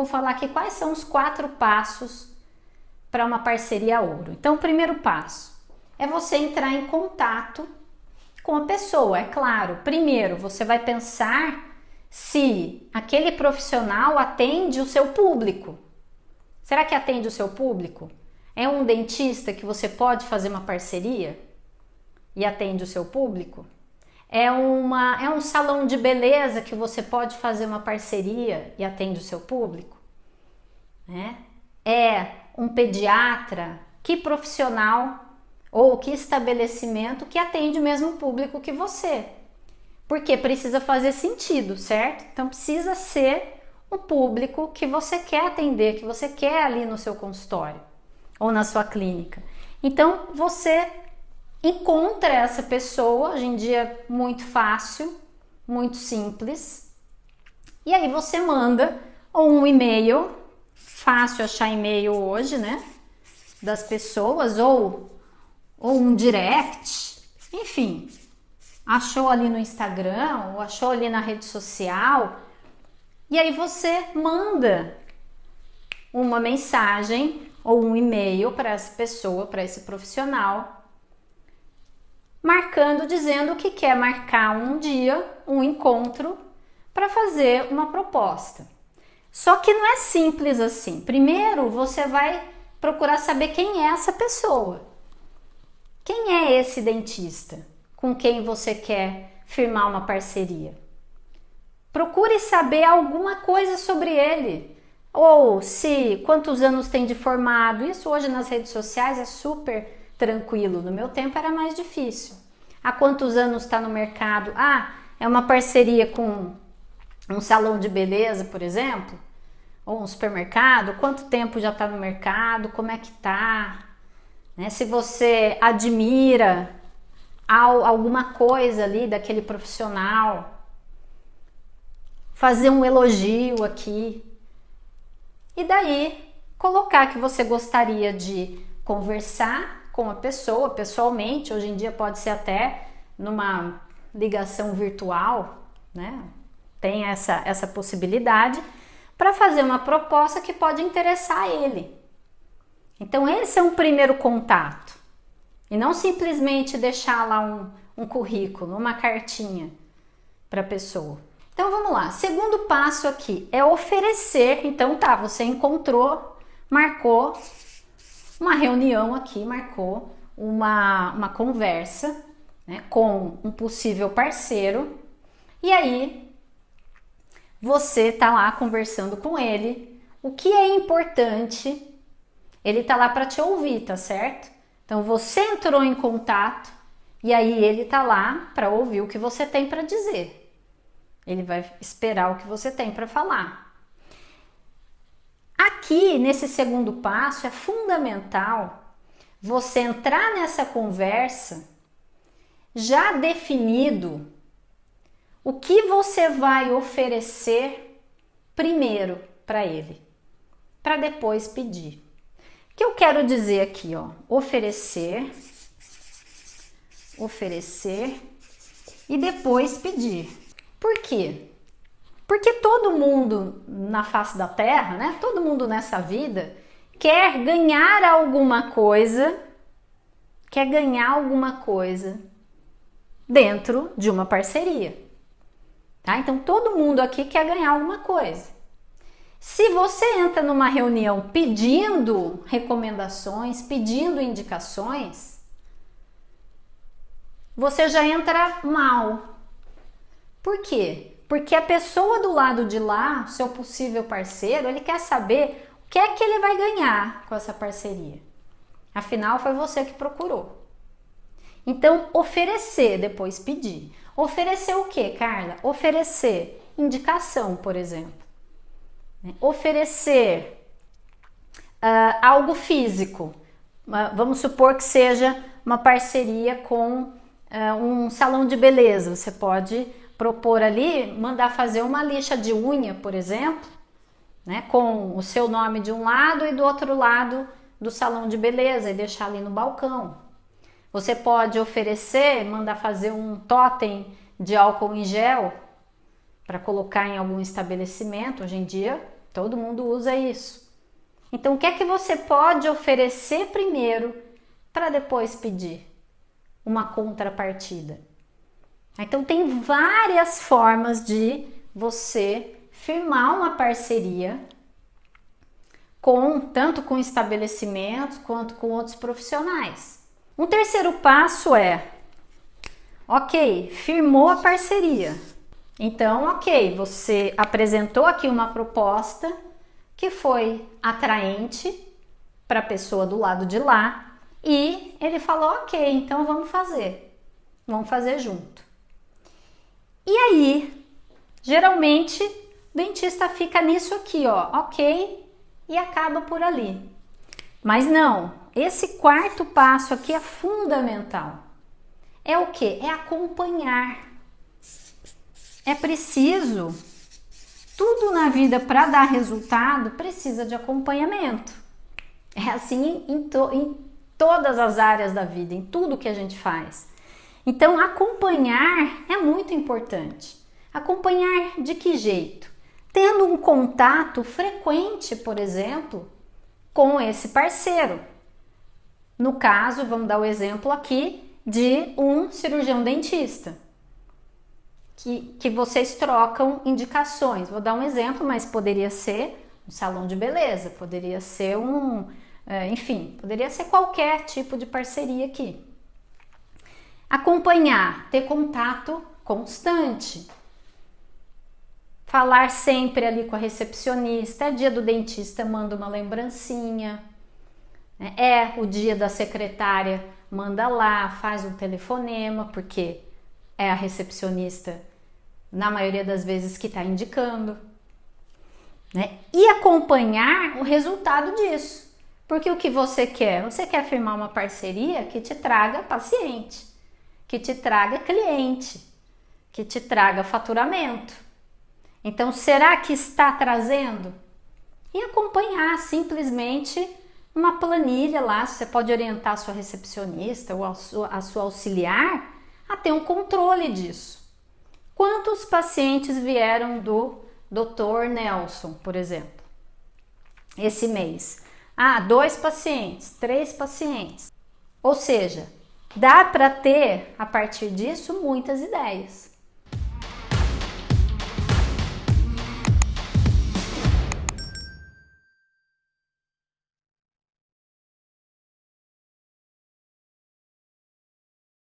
vou falar aqui quais são os quatro passos para uma parceria ouro. Então, o primeiro passo é você entrar em contato com a pessoa, é claro. Primeiro, você vai pensar se aquele profissional atende o seu público. Será que atende o seu público? É um dentista que você pode fazer uma parceria e atende o seu público? É, uma, é um salão de beleza que você pode fazer uma parceria e atende o seu público? Né? É um pediatra? Que profissional ou que estabelecimento que atende o mesmo público que você? Porque precisa fazer sentido, certo? Então precisa ser o público que você quer atender, que você quer ali no seu consultório ou na sua clínica. Então você encontra essa pessoa, hoje em dia muito fácil, muito simples, e aí você manda um e-mail, fácil achar e-mail hoje, né? Das pessoas, ou, ou um direct, enfim, achou ali no Instagram, ou achou ali na rede social, e aí você manda uma mensagem ou um e-mail para essa pessoa, para esse profissional, marcando, dizendo que quer marcar um dia, um encontro, para fazer uma proposta. Só que não é simples assim. Primeiro você vai procurar saber quem é essa pessoa. Quem é esse dentista com quem você quer firmar uma parceria? Procure saber alguma coisa sobre ele. Ou se quantos anos tem de formado. Isso hoje nas redes sociais é super tranquilo. No meu tempo era mais difícil. Há quantos anos está no mercado? Ah, é uma parceria com um salão de beleza, por exemplo, ou um supermercado. Quanto tempo já está no mercado? Como é que tá? Né? Se você admira alguma coisa ali daquele profissional, fazer um elogio aqui. E daí colocar que você gostaria de conversar com a pessoa pessoalmente, hoje em dia pode ser até numa ligação virtual, né? Tem essa, essa possibilidade para fazer uma proposta que pode interessar ele. Então, esse é um primeiro contato. E não simplesmente deixar lá um, um currículo, uma cartinha para a pessoa. Então vamos lá. Segundo passo aqui é oferecer. Então tá, você encontrou, marcou uma reunião aqui, marcou uma, uma conversa né, com um possível parceiro e aí você tá lá conversando com ele. O que é importante, ele tá lá para te ouvir, tá certo? Então você entrou em contato e aí ele tá lá para ouvir o que você tem para dizer. Ele vai esperar o que você tem para falar. Aqui, nesse segundo passo, é fundamental você entrar nessa conversa já definido o que você vai oferecer primeiro para ele, para depois pedir. O que eu quero dizer aqui, ó, oferecer, oferecer e depois pedir. Por quê? Porque todo mundo na face da terra, né? Todo mundo nessa vida quer ganhar alguma coisa, quer ganhar alguma coisa dentro de uma parceria. Tá? Então todo mundo aqui quer ganhar alguma coisa. Se você entra numa reunião pedindo recomendações, pedindo indicações, você já entra mal. Por quê? Porque a pessoa do lado de lá, seu possível parceiro, ele quer saber o que é que ele vai ganhar com essa parceria. Afinal, foi você que procurou. Então, oferecer, depois pedir. Oferecer o que, Carla? Oferecer indicação, por exemplo. Né? Oferecer uh, algo físico. Uh, vamos supor que seja uma parceria com uh, um salão de beleza. Você pode propor ali, mandar fazer uma lixa de unha, por exemplo, né, com o seu nome de um lado e do outro lado do salão de beleza e deixar ali no balcão. Você pode oferecer, mandar fazer um totem de álcool em gel para colocar em algum estabelecimento. Hoje em dia Todo mundo usa isso. Então, o que é que você pode oferecer primeiro para depois pedir uma contrapartida? Então, tem várias formas de você firmar uma parceria com tanto com estabelecimentos quanto com outros profissionais. Um terceiro passo é, ok, firmou a parceria. Então, ok, você apresentou aqui uma proposta que foi atraente para a pessoa do lado de lá e ele falou, ok, então vamos fazer, vamos fazer junto. E aí, geralmente, o dentista fica nisso aqui, ó, ok, e acaba por ali. Mas não, esse quarto passo aqui é fundamental. É o que? É acompanhar. É preciso. Tudo na vida para dar resultado precisa de acompanhamento. É assim em, to, em todas as áreas da vida, em tudo que a gente faz. Então, acompanhar é muito importante. Acompanhar de que jeito? tendo um contato frequente, por exemplo, com esse parceiro. No caso, vamos dar o exemplo aqui de um cirurgião dentista, que, que vocês trocam indicações. Vou dar um exemplo, mas poderia ser um salão de beleza, poderia ser um, é, enfim, poderia ser qualquer tipo de parceria aqui. Acompanhar, ter contato constante, falar sempre ali com a recepcionista. É dia do dentista, manda uma lembrancinha. Né? É o dia da secretária, manda lá, faz um telefonema, porque é a recepcionista, na maioria das vezes, que está indicando. Né? E acompanhar o resultado disso. Porque o que você quer? Você quer firmar uma parceria que te traga paciente, que te traga cliente, que te traga faturamento. Então, será que está trazendo? E acompanhar simplesmente uma planilha lá, você pode orientar a sua recepcionista ou a sua, a sua auxiliar a ter um controle disso. Quantos pacientes vieram do Dr. Nelson, por exemplo, esse mês? Ah, dois pacientes, três pacientes. Ou seja, dá para ter a partir disso muitas ideias.